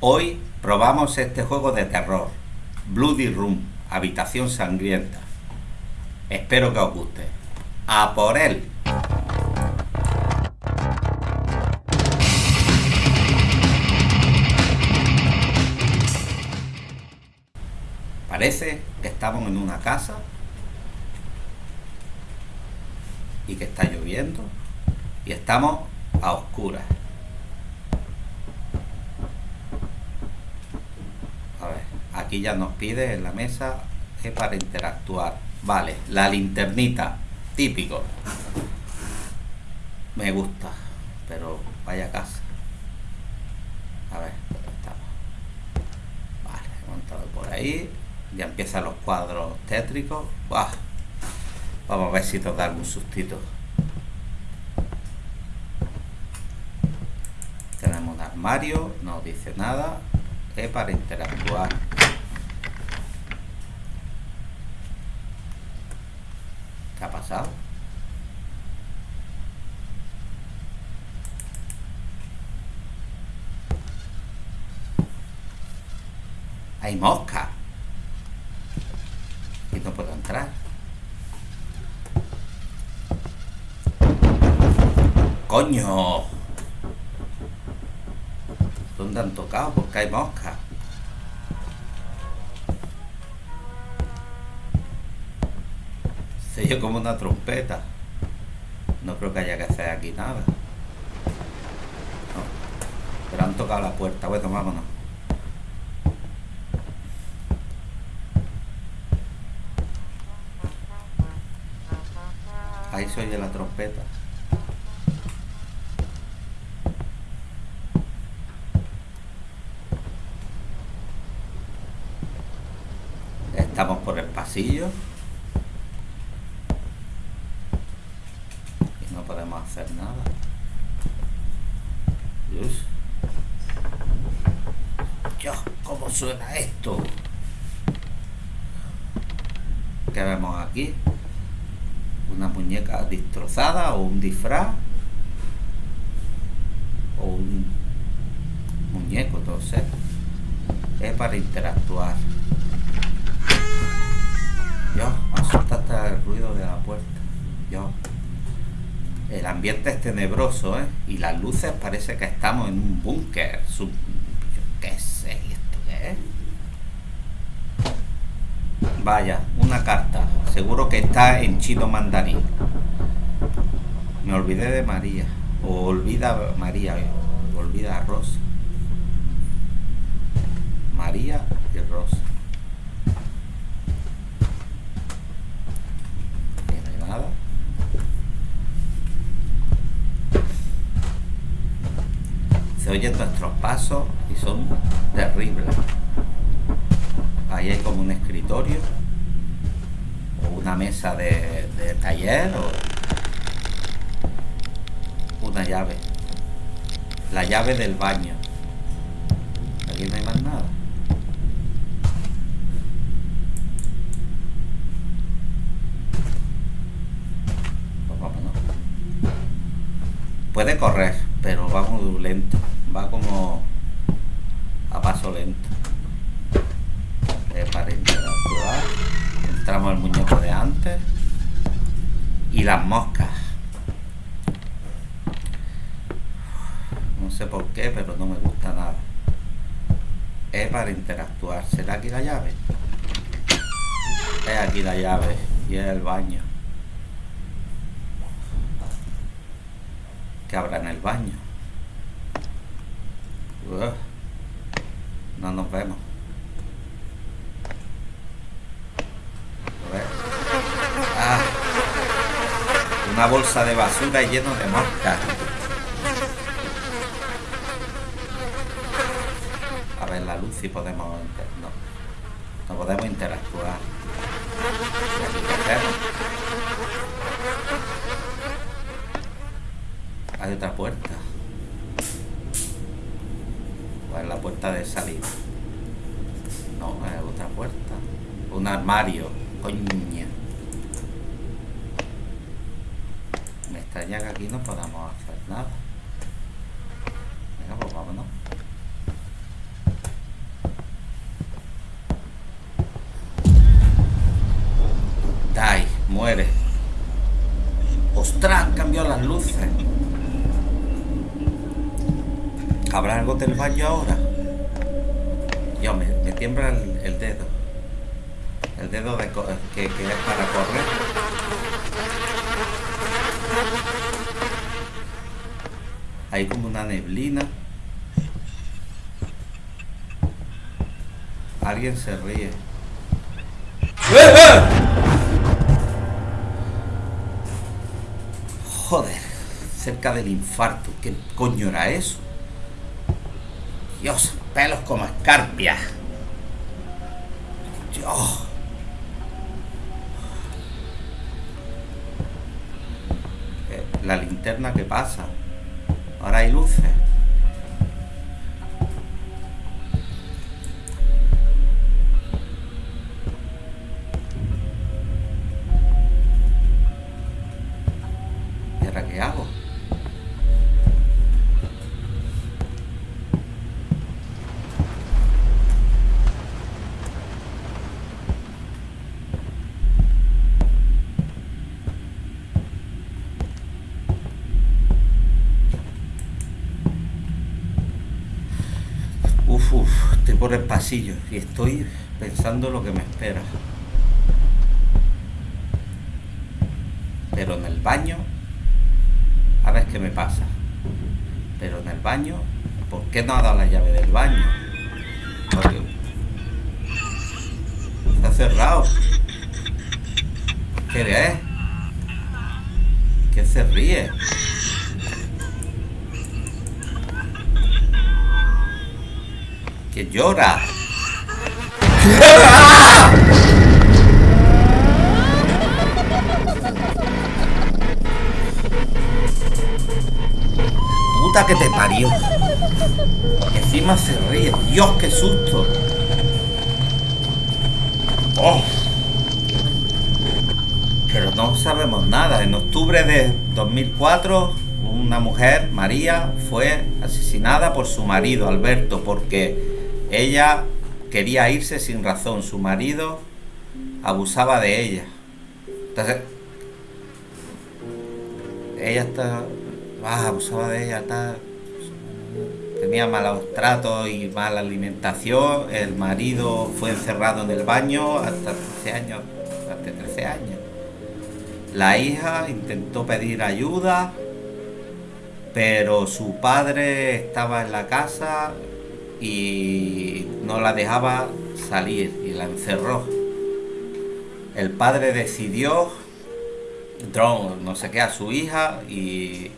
Hoy probamos este juego de terror, Bloody Room, Habitación Sangrienta. Espero que os guste. ¡A por él! Parece que estamos en una casa y que está lloviendo y estamos a oscuras. A ver, aquí ya nos pide en la mesa es para interactuar. Vale, la linternita, típico. Me gusta, pero vaya casa. A ver, estamos? Vale, hemos entrado por ahí. Ya empiezan los cuadros tétricos. Vamos a ver si nos da algún sustito. Tenemos un armario, no dice nada. Es para interactuar. ¿Qué ha pasado? Hay mosca. Y no puedo entrar. ¡Coño! ¿Dónde han tocado? Porque hay mosca. Se oye como una trompeta. No creo que haya que hacer aquí nada. Pero han tocado la puerta. Bueno, vámonos. Ahí se oye la trompeta. Estamos por el pasillo. Y no podemos hacer nada. Dios. Dios, ¿cómo suena esto? ¿Qué vemos aquí? Una muñeca destrozada o un disfraz. O un muñeco, entonces. Es para interactuar. Yo, asusta hasta el ruido de la puerta. Yo. Ambiente es tenebroso, ¿eh? Y las luces parece que estamos en un búnker. Sub... qué sé, ¿esto qué es? Vaya, una carta. Seguro que está en chino mandarín. Me olvidé de María. O olvida María. Olvida a Rosa. María y Rosa. Se oyen nuestros pasos y son terribles. Ahí hay como un escritorio o una mesa de, taller o una llave. La llave del baño. Aquí no hay más nada. Pues Puede correr, pero vamos lento va como a paso lento. Eh, para interactuar. Entramos el muñeco de antes. Y las moscas. No sé por qué, pero no me gusta nada. Es para interactuar. ¿Será aquí la llave? Es aquí la llave. Y es el baño. Que habrá en el baño? No nos vemos. Ah, una bolsa de basura lleno de moscas. A ver la luz si podemos... No, no podemos interactuar. Hay otra puerta ¿Cuál la puerta de salida? No, es otra puerta. Un armario. Coña. Me extraña que aquí no podamos hacer nada. Venga, pues vámonos. Die, muere. ¡Ostras! Cambió las luces. ¿Habrá algo del baño ahora? Yo me, me tiembla el, dedo. El dedo de que, que es para correr. Hay como una neblina. Alguien se ríe. Joder, cerca del infarto. ¿Qué coño era eso? Dios, pelos como escarpia. Dios. Eh, la linterna que pasa. Ahora hay luces. Estoy por el pasillo y estoy pensando lo que me espera. Pero en el baño, a ver qué me pasa. Pero en el baño, ¿por qué no ha dado la llave del baño? Está cerrado. ¿Qué es? ¿Qué se ríe? Que llora. Puta que te parió. Encima se ríe. Dios, qué susto. Oh. Pero no sabemos nada. En octubre de 2004, una mujer, María, fue asesinada por su marido, Alberto, porque ella quería irse sin razón, su marido abusaba de ella. Entonces, ella está, ah, abusaba de ella, tenía malos tratos y mala alimentación, el marido fue encerrado en el baño hasta 13 años, hasta 13 años. La hija intentó pedir ayuda, pero su padre estaba en la casa, y no la dejaba salir y la encerró. El padre decidió, no sé qué, a su hija y,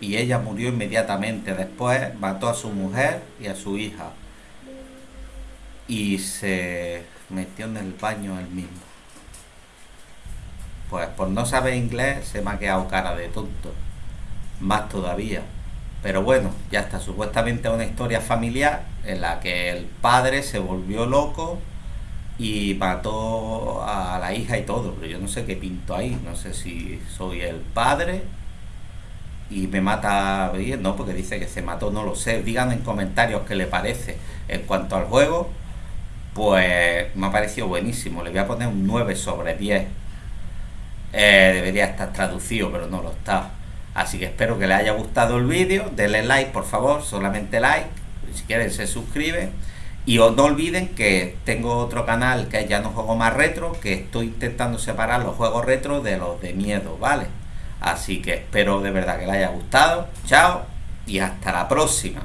y ella murió inmediatamente. Después mató a su mujer y a su hija y se metió en el baño él mismo. Pues por no saber inglés se me ha quedado cara de tonto. Más todavía. Pero bueno, ya está, supuestamente una historia familiar en la que el padre se volvió loco y mató a la hija y todo, pero yo no sé qué pinto ahí, no sé si soy el padre y me mata bien, no, porque dice que se mató, no lo sé, digan en comentarios qué le parece. En cuanto al juego, pues me ha parecido buenísimo, le voy a poner un 9 sobre 10. Eh, debería estar traducido, pero no lo está. Así que espero que les haya gustado el vídeo, denle like por favor, solamente like, si quieren se suscriben. Y no olviden que tengo otro canal que ya no juego más retro, que estoy intentando separar los juegos retro de los de miedo, ¿vale? Así que espero de verdad que les haya gustado. Chao y hasta la próxima.